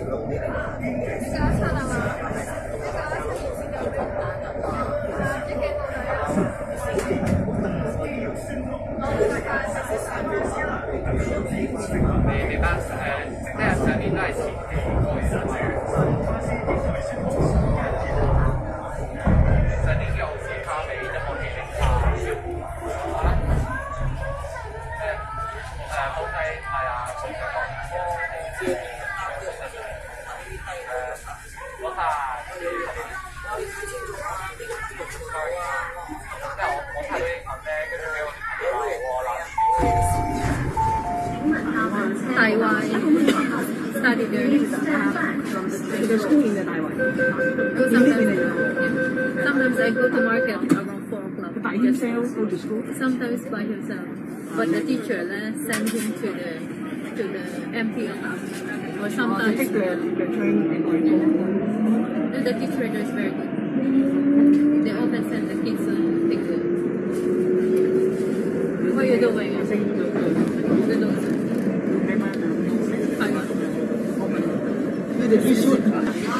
你刚才唱的。Sometimes, sometimes I go to market around 4 o'clock. Just- himself go to school. Sometimes by himself. But the teacher uh, send him to the to the MP office. Or Or sometimes take the, the train and then the teacher is very good. They often send the kids uh, take the What are you doing? I think the, the, The notes. the paper, the, Taiwan. the, the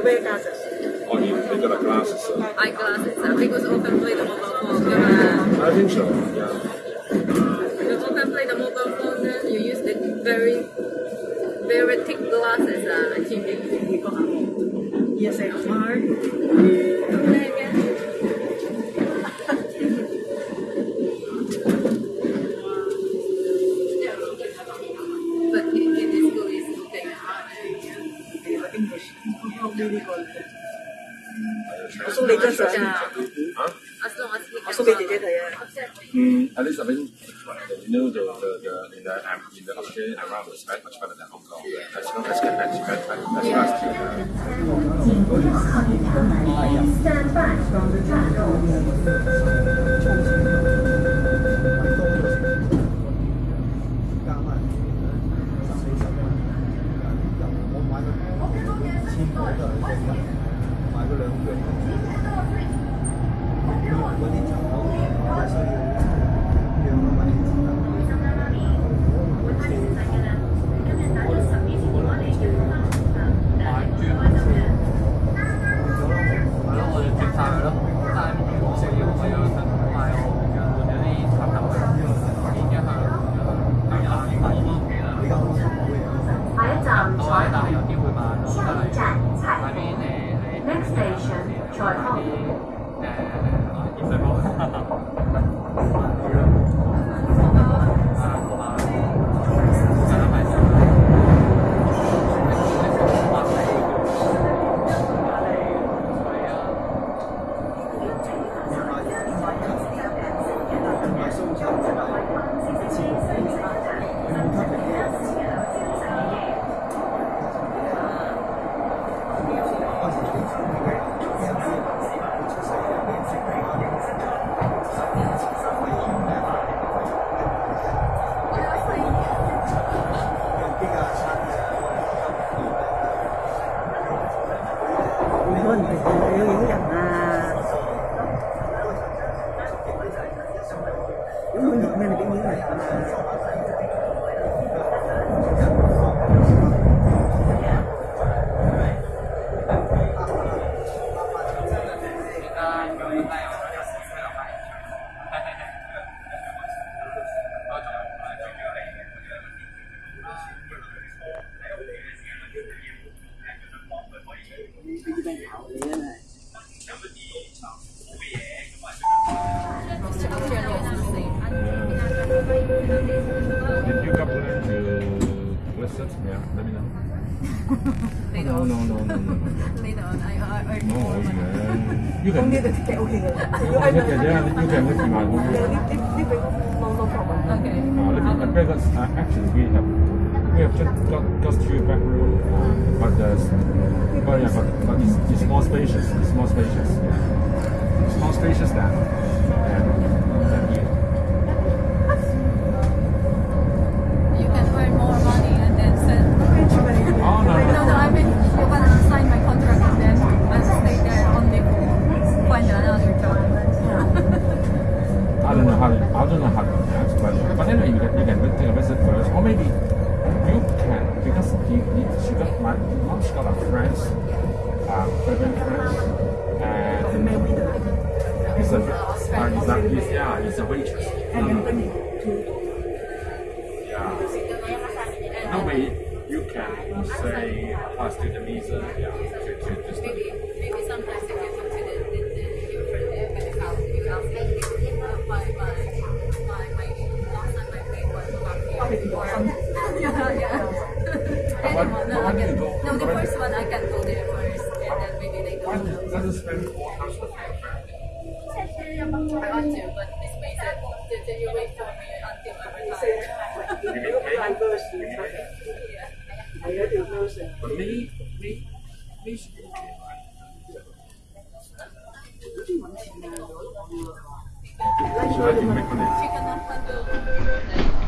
you wear glasses? Oh, you, you got a glasses, sir. Uh. Eyeglasses, uh, because often play the mobile phone. Uh, I think so, yeah. Because often play the mobile phone, then you use the very, very thick glasses, uh, I think we got Yes, I are. Okay. 我送给姐姐的。啊？啊，我自己。我送给姐姐的呀。嗯，啊，你上面。You know the in the in the ocean around is much better than Hong Kong. Let's can match match match fast. Stand back to the. Did you complain to Westside? Yeah, let me know. Later on. No, no, no, no, no. Later on, I earn no, more. You can. Okay, okay. okay. Yeah, yeah, you can live in my home. Yeah, live, live, no, no problem. Okay. Uh, live, uh, because uh, actually we have we have just got just two bedroom, uh, but but yeah, but, but it's, it's more spacious. It's more spacious. Yeah. It's more spacious than than, than here. You can earn more money and then send. Oh no, No, no, I mean, you can sign my contract and then I'll stay there only find another job. I don't know how to, I don't know how to ask, but but anyway, you can you can take a visit first, or maybe you can because he, he she got my mom she got a friends, uh, friends, and 咩 waiter？he's a uh, he's a he's, yeah he's a waitress. No, no, no. Yeah. No way you can say pass to the visa, yeah, to, to, to study. spend? I want to, but this place is you wait for me until I retired. you mean me? You mean me? But me, me, me should be okay, make?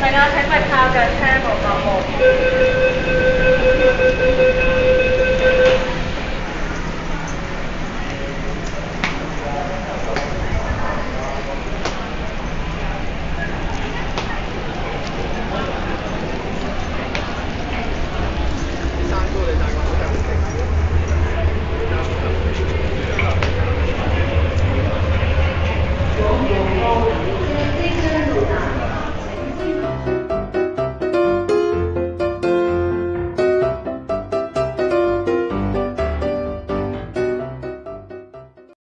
大家睇翻下架車冇冇冇。